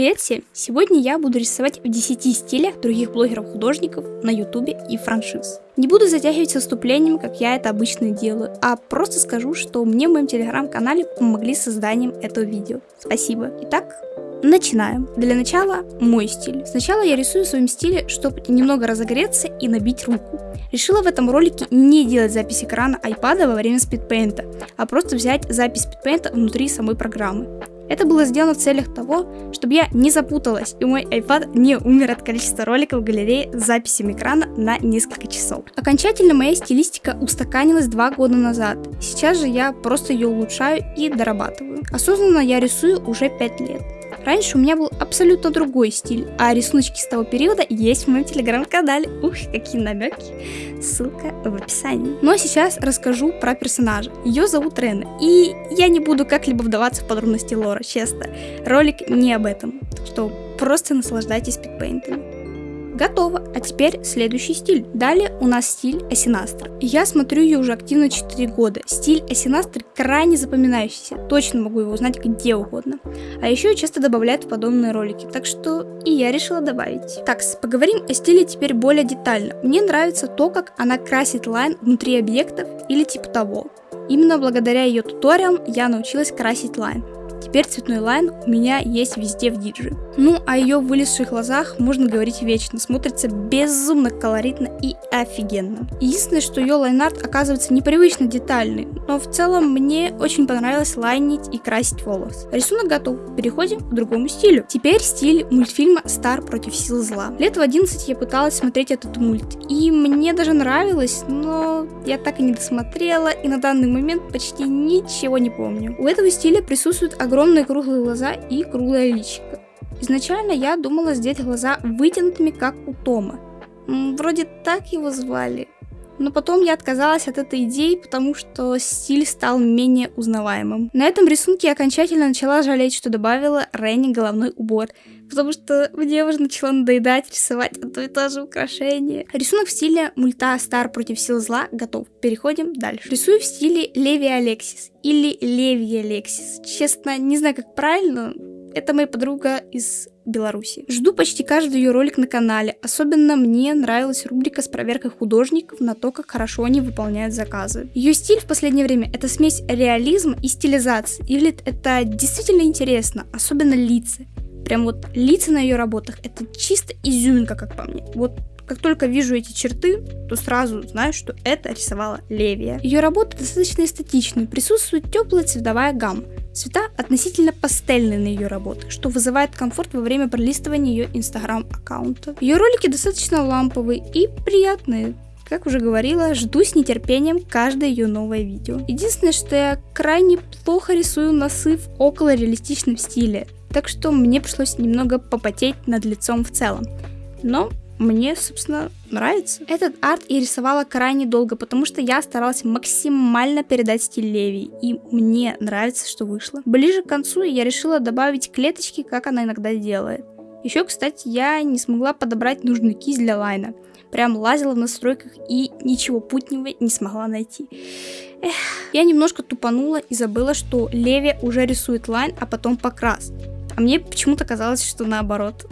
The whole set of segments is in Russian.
Привет! Сегодня я буду рисовать в 10 стилях других блогеров-художников на ютубе и франшиз. Не буду затягивать с выступлением, как я это обычно делаю, а просто скажу, что мне в моем телеграм-канале помогли с созданием этого видео. Спасибо. Итак, Начинаем. Для начала мой стиль. Сначала я рисую в своем стиле, чтобы немного разогреться и набить руку. Решила в этом ролике не делать запись экрана iPad во время спидпейнта, а просто взять запись спидпейнта внутри самой программы. Это было сделано в целях того, чтобы я не запуталась и мой iPad не умер от количества роликов в галерее с записями экрана на несколько часов. Окончательно моя стилистика устаканилась два года назад. Сейчас же я просто ее улучшаю и дорабатываю. Осознанно я рисую уже 5 лет. Раньше у меня был абсолютно другой стиль, а рисуночки с того периода есть в моем телеграм-канале. Ух, какие намеки. Ссылка в описании. Но сейчас расскажу про персонажа. Ее зовут Рена, и я не буду как-либо вдаваться в подробности лора, честно. Ролик не об этом, что просто наслаждайтесь пикпейнтами. Готово. А теперь следующий стиль. Далее у нас стиль Асинастра. Я смотрю ее уже активно 4 года. Стиль Асинастры крайне запоминающийся. Точно могу его узнать где угодно. А еще часто добавляют в подобные ролики. Так что и я решила добавить. Так, поговорим о стиле теперь более детально. Мне нравится то, как она красит лайн внутри объектов или типа того. Именно благодаря ее туториалам я научилась красить line. Теперь цветной line у меня есть везде в диджи. Ну, о ее вылезших глазах можно говорить вечно, смотрится безумно колоритно и офигенно. Единственное, что ее lineart оказывается непривычно детальный, но в целом мне очень понравилось лайнить и красить волос. Рисунок готов, переходим к другому стилю. Теперь стиль мультфильма «Стар против сил зла». Лет в 11 я пыталась смотреть этот мульт, и мне даже нравилось, но я так и не досмотрела, и на данный момент почти ничего не помню. У этого стиля присутствуют огромные круглые глаза и круглое личико. Изначально я думала сделать глаза вытянутыми, как у Тома. Вроде так его звали. Но потом я отказалась от этой идеи, потому что стиль стал менее узнаваемым. На этом рисунке я окончательно начала жалеть, что добавила Ренни головной убор, потому что мне уже начала надоедать рисовать одно и то же украшение. Рисунок в стиле мульта Стар против сил зла готов. Переходим дальше. Рисую в стиле Леви Алексис или Леви Алексис. Честно, не знаю, как правильно, это моя подруга из Беларуси. Жду почти каждый ее ролик на канале. Особенно мне нравилась рубрика с проверкой художников на то, как хорошо они выполняют заказы. Ее стиль в последнее время это смесь реализма и стилизации. И выглядит это действительно интересно, особенно лица. Прям вот лица на ее работах это чисто изюминка, как по мне. Вот как только вижу эти черты, то сразу знаю, что это рисовала Левия. Ее работа достаточно эстетичная, присутствует теплая цветовая гамма. Цвета относительно пастельные на ее работах, что вызывает комфорт во время пролистывания ее инстаграм аккаунта. Ее ролики достаточно ламповые и приятные, как уже говорила, жду с нетерпением каждое ее новое видео. Единственное, что я крайне плохо рисую носы в около реалистичном стиле, так что мне пришлось немного попотеть над лицом в целом. Но мне, собственно, нравится. Этот арт я рисовала крайне долго, потому что я старалась максимально передать стиль Леви, и мне нравится, что вышло. Ближе к концу я решила добавить клеточки, как она иногда делает. Еще, кстати, я не смогла подобрать нужную кисть для лайна. Прям лазила в настройках и ничего путнего не смогла найти. Эх. Я немножко тупанула и забыла, что Леви уже рисует line, а потом покрас. А мне почему-то казалось, что наоборот.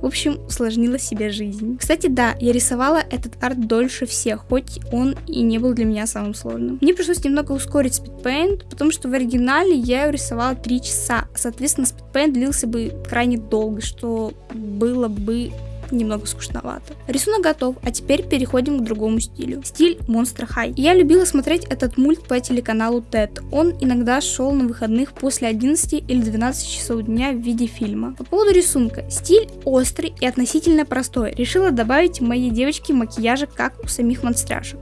В общем, усложнила себе жизнь. Кстати, да, я рисовала этот арт дольше всех, хоть он и не был для меня самым сложным. Мне пришлось немного ускорить speedpaint, потому что в оригинале я его рисовала 3 часа. Соответственно, speedpaint длился бы крайне долго, что было бы немного скучновато. Рисунок готов, а теперь переходим к другому стилю. Стиль Monster High. Я любила смотреть этот мульт по телеканалу TED. Он иногда шел на выходных после 11 или 12 часов дня в виде фильма. По поводу рисунка. Стиль острый и относительно простой. Решила добавить моей девочке макияжа, как у самих монстряшек.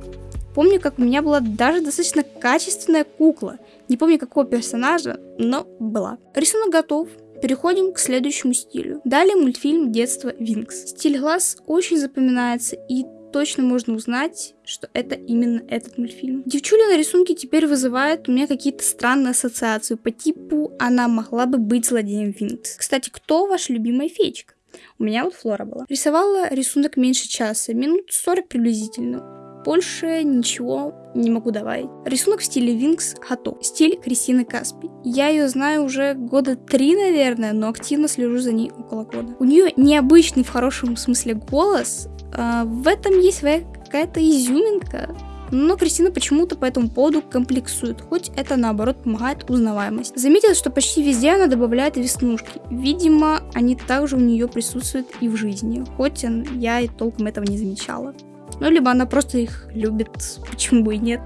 Помню, как у меня была даже достаточно качественная кукла. Не помню какого персонажа, но была. Рисунок готов. Переходим к следующему стилю. Далее мультфильм детства Винкс. Стиль глаз очень запоминается и точно можно узнать, что это именно этот мультфильм. Девчуля на рисунке теперь вызывает у меня какие-то странные ассоциации по типу она могла бы быть злодеем Винкс. Кстати, кто ваш любимая феечка? У меня вот Флора была. Рисовала рисунок меньше часа, минут 40 приблизительно. Больше ничего не могу добавить. Рисунок в стиле Винкс готов. Стиль Кристины Каспи. Я ее знаю уже года три, наверное, но активно слежу за ней около года. У нее необычный в хорошем смысле голос. А в этом есть своя какая-то изюминка. Но Кристина почему-то по этому поводу комплексует, хоть это наоборот помогает узнаваемость. Заметила, что почти везде она добавляет веснушки. Видимо, они также у нее присутствуют и в жизни, хоть я и толком этого не замечала. Ну, либо она просто их любит, почему бы и нет.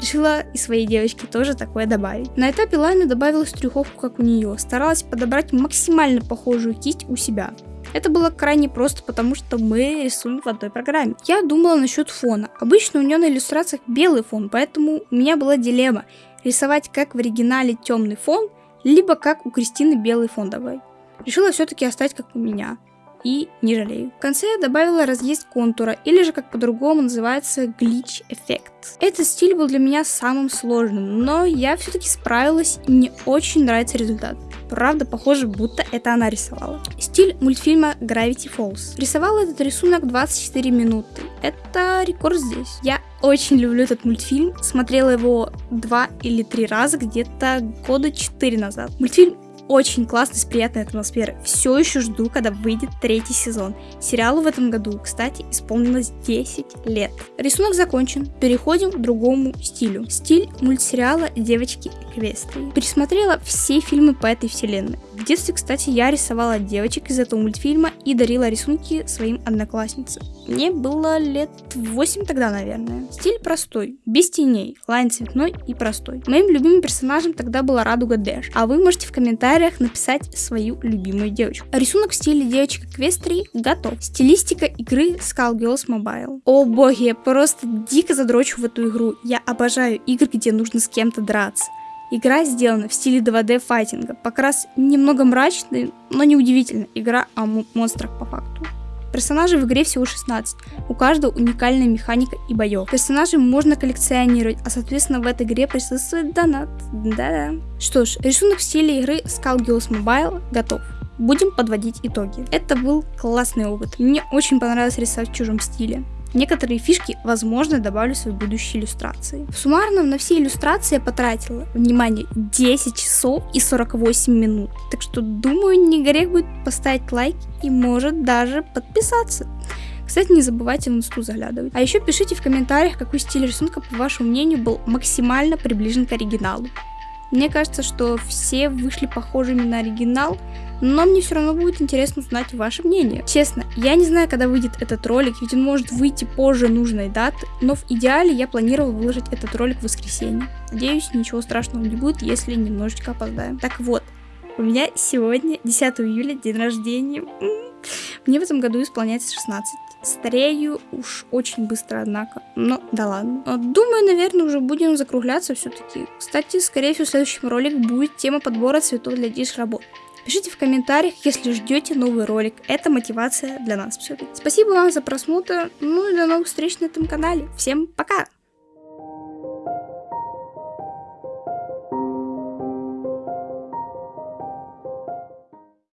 Решила и своей девочке тоже такое добавить. На этапе Лайна добавила стрюховку, как у нее. Старалась подобрать максимально похожую кисть у себя. Это было крайне просто, потому что мы рисуем в одной программе. Я думала насчет фона. Обычно у нее на иллюстрациях белый фон, поэтому у меня была дилемма. Рисовать как в оригинале темный фон, либо как у Кристины белый фон добавить. Решила все-таки оставить как у меня и не жалею. В конце я добавила разъезд контура, или же как по-другому называется глич эффект. Этот стиль был для меня самым сложным, но я все-таки справилась и мне очень нравится результат. Правда, похоже, будто это она рисовала. Стиль мультфильма Gravity Falls. Рисовала этот рисунок 24 минуты. Это рекорд здесь. Я очень люблю этот мультфильм. Смотрела его два или три раза где-то года четыре назад. Мультфильм очень классный, с приятной атмосферой. Все еще жду, когда выйдет третий сезон. Сериалу в этом году, кстати, исполнилось 10 лет. Рисунок закончен. Переходим к другому стилю. Стиль мультсериала «Девочки Эквестрии». Пересмотрела все фильмы по этой вселенной. В детстве, кстати, я рисовала девочек из этого мультфильма и дарила рисунки своим одноклассницам. Мне было лет 8 тогда, наверное. Стиль простой, без теней, line цветной и простой. Моим любимым персонажем тогда была Радуга Дэш, а вы можете в комментариях комментариях написать свою любимую девочку. Рисунок в стиле девочек Эквестрии готов. Стилистика игры Skullgirls Mobile. О боги, я просто дико задрочу в эту игру. Я обожаю игры, где нужно с кем-то драться. Игра сделана в стиле 2D файтинга. Покрас немного мрачный, но неудивительно. Игра о монстрах по факту. Персонажей в игре всего 16, у каждого уникальная механика и боев. Персонажей можно коллекционировать, а соответственно в этой игре присутствует донат. Да-да. Что ж, рисунок в стиле игры Skullgirls Mobile готов. Будем подводить итоги. Это был классный опыт. Мне очень понравилось рисовать в чужом стиле. Некоторые фишки, возможно, добавлю в свои будущие иллюстрации. В суммарном на все иллюстрации я потратила, внимание, 10 часов и 48 минут. Так что, думаю, не грех будет поставить лайк и может даже подписаться. Кстати, не забывайте в инсту заглядывать. А еще пишите в комментариях, какой стиль рисунка, по вашему мнению, был максимально приближен к оригиналу. Мне кажется, что все вышли похожими на оригинал, но мне все равно будет интересно узнать ваше мнение. Честно, я не знаю, когда выйдет этот ролик, ведь он может выйти позже нужной даты, но в идеале я планировал выложить этот ролик в воскресенье. Надеюсь, ничего страшного не будет, если немножечко опоздаем. Так вот, у меня сегодня 10 июля день рождения. Мне в этом году исполняется 16. Старею уж очень быстро, однако. Но да ладно. Думаю, наверное, уже будем закругляться все-таки. Кстати, скорее всего, в следующем ролике будет тема подбора цветов для диш-работ. Пишите в комментариях, если ждете новый ролик. Это мотивация для нас все-таки. Спасибо вам за просмотр. Ну и до новых встреч на этом канале. Всем пока!